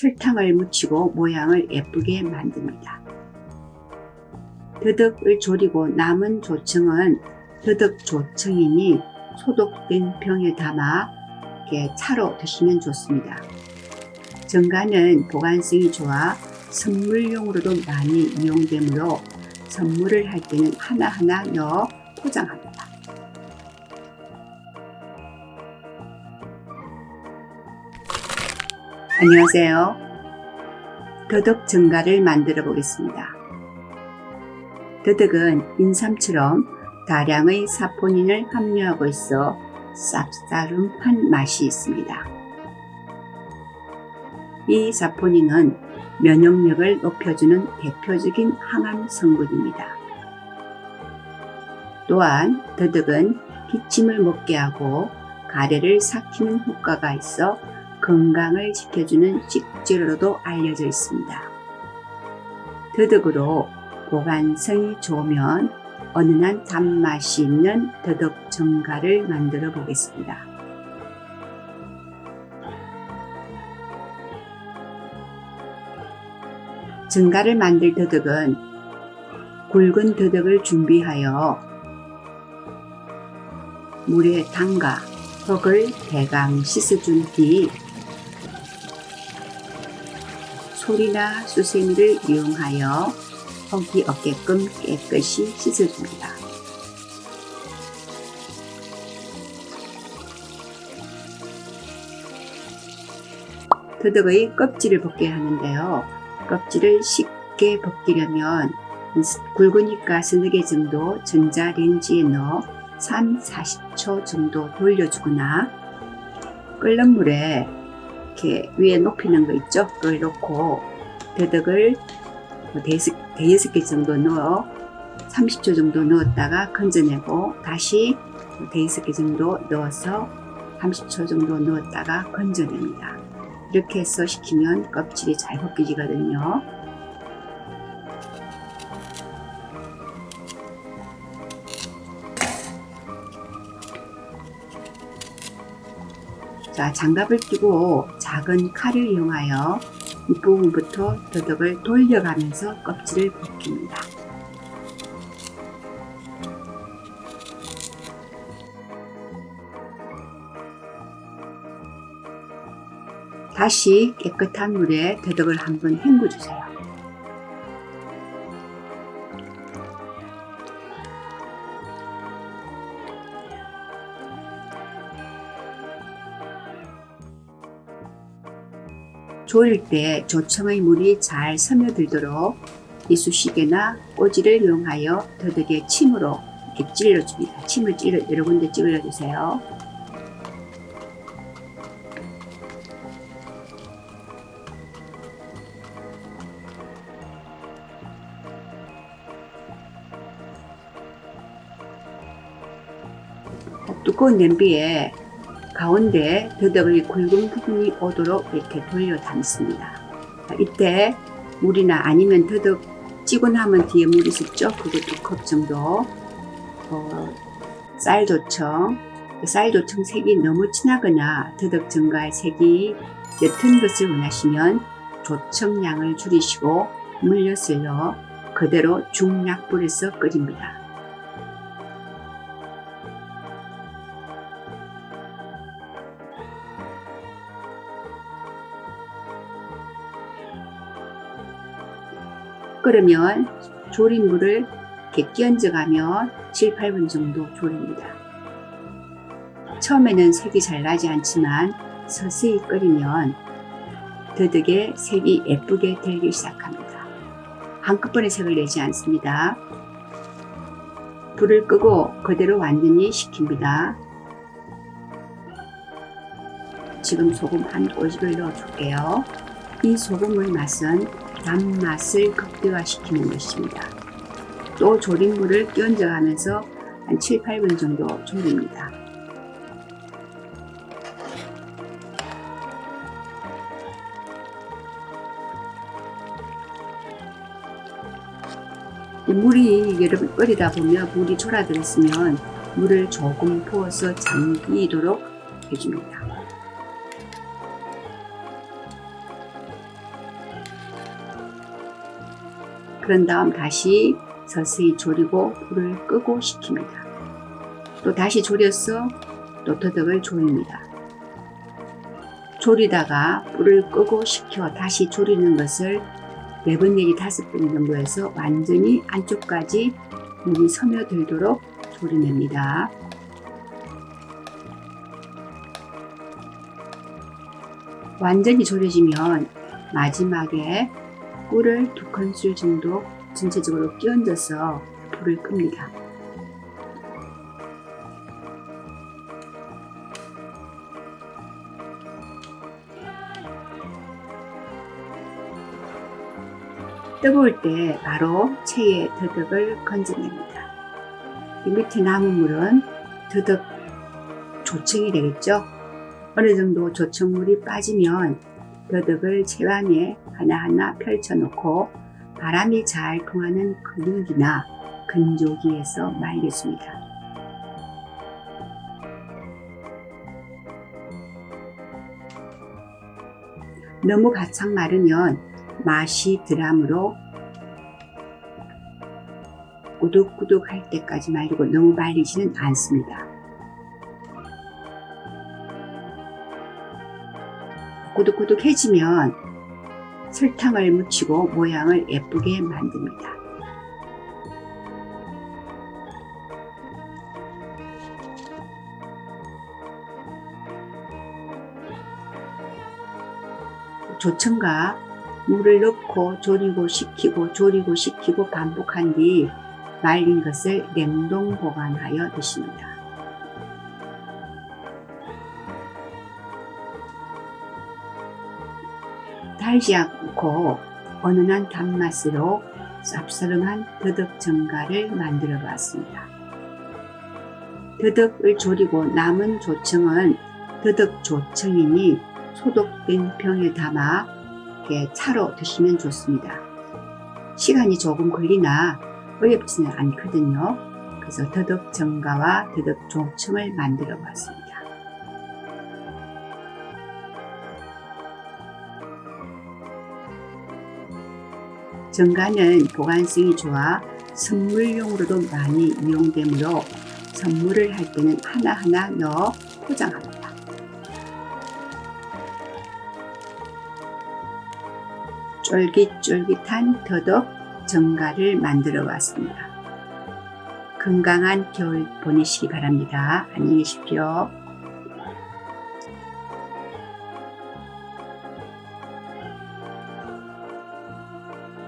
설탕을 묻히고 모양을 예쁘게 만듭니다. 더덕을 졸이고 남은 조청은 더덕 조청이니 소독된 병에 담아 이렇게 차로 드시면 좋습니다. 정가는 보관성이 좋아 선물용으로도 많이 이용되므로 선물을 할 때는 하나하나 넣어 포장합니다. 안녕하세요. 더덕 정가를 만들어 보겠습니다. 더덕은 인삼처럼 다량의 사포닌을 함유하고 있어 쌉싸름한 맛이 있습니다. 이 사포닌은 면역력을 높여주는 대표적인 항암 성분입니다. 또한 더덕은 기침을 먹게 하고 가래를 삭히는 효과가 있어 건강을 지켜주는 식재료로도 알려져 있습니다. 더덕으로 보관성이 좋으면 어느한 단맛이 있는 더덕 정가를 만들어 보겠습니다. 정가를 만들 더덕은 굵은 더덕을 준비하여 물에 담가 흙을 대강 씻어준 뒤 소리나 수세미를 이용하여 흙이 없게끔 깨끗이 씻어줍니다. 더덕의 껍질을 벗게 하는데요. 껍질을 쉽게 벗기려면 굵으니까 서너 개 정도 전자레인지에 넣어 3, 40초 정도 돌려주거나 끓는 물에 이렇게 위에 높이는 거 있죠? 그걸 넣고 더덕을 대여섯, 대여섯 개 정도 넣어 30초 정도 넣었다가 건져내고 다시 대여섯 개 정도 넣어서 30초 정도 넣었다가 건져냅니다. 이렇게 해서 식히면 껍질이 잘 벗겨지거든요. 자, 장갑을 끼고 작은 칼을 이용하여 윗부분부터 더덕을 돌려가면서 껍질을 벗깁니다. 다시 깨끗한 물에 더덕을 한번 헹궈주세요. 조릴 때 조청의 물이 잘 스며들도록 이쑤시개나 꼬지를 이용하여 더덕에 침으로 이렇게 찔러줍니다. 침을 찔러 여러 군데 찔러주세요. 두꺼운 냄비에 가운데 더덕의 굵은 부분이 오도록 이렇게 돌려 담습니다. 이때 물이나 아니면 더덕 찌고 나면 뒤에 물 있었죠? 그거 두 컵 정도 어, 쌀조청 쌀조청 색이 너무 진하거나 더덕 증가의 색이 옅은 것을 원하시면 조청량을 줄이시고 물엿을 넣어 그대로 중약불에서 끓입니다. 끓으면 조린 물을 이렇게 끼얹어가면 7, 8분 정도 조립니다. 처음에는 색이 잘 나지 않지만 서서히 끓이면 더덕의 색이 예쁘게 들기 시작합니다. 한꺼번에 색을 내지 않습니다. 불을 끄고 그대로 완전히 식힙니다. 지금 소금 한 꼬집을 넣어줄게요. 이 소금의 맛은 단맛을 극대화시키는 것입니다. 또 조림물을 끼얹어가면서 한 7, 8분 정도 조립니다. 물이 여러분 끓이다 보면 물이 졸아들었으면 물을 조금 부어서 잠기도록 해줍니다. 그런 다음 다시 서서히 졸이고 불을 끄고 식힙니다. 또 다시 졸여서 또 더덕을 조립니다. 조리다가 불을 끄고 식혀 다시 조리는 것을 4번 내지 5번 정도 해서 완전히 안쪽까지 물이 스며들도록 조리냅니다. 완전히 졸여지면 마지막에 꿀을 두 큰술 정도 전체적으로 끼얹어서 불을 끕니다. 뜨거울 때 바로 체에 더덕을 건져냅니다. 이 밑에 남은 물은 더덕 조청이 되겠죠? 어느 정도 조청물이 빠지면 더덕을 체반에 하나하나 펼쳐놓고 바람이 잘 통하는 근육이나 근조기에서 말려줍니다. 너무 바짝 마르면 맛이 덜하므로 꾸덕꾸덕 할 때까지 말리고 너무 말리지는 않습니다. 꾸덕꾸덕해지면 설탕을 묻히고 모양을 예쁘게 만듭니다. 조청과 물을 넣고 졸이고 식히고 졸이고 식히고 반복한 뒤 말린 것을 냉동 보관하여 드십니다. 달지 않고 은은한 단맛으로 쌉싸름한 더덕 정갈을 만들어 봤습니다. 더덕을 졸이고 남은 조청은 더덕 조청이니 소독된 병에 담아 차로 드시면 좋습니다. 시간이 조금 걸리나 어렵지는 않거든요. 그래서 더덕 정가와 더덕 조청을 만들어 봤습니다. 정가는 보관성이 좋아 선물용으로도 많이 이용되므로 선물을 할 때는 하나하나 넣어 포장합니다. 쫄깃쫄깃한 더덕 정가를 만들어 왔습니다. 건강한 겨울 보내시기 바랍니다. 안녕히 계십시오.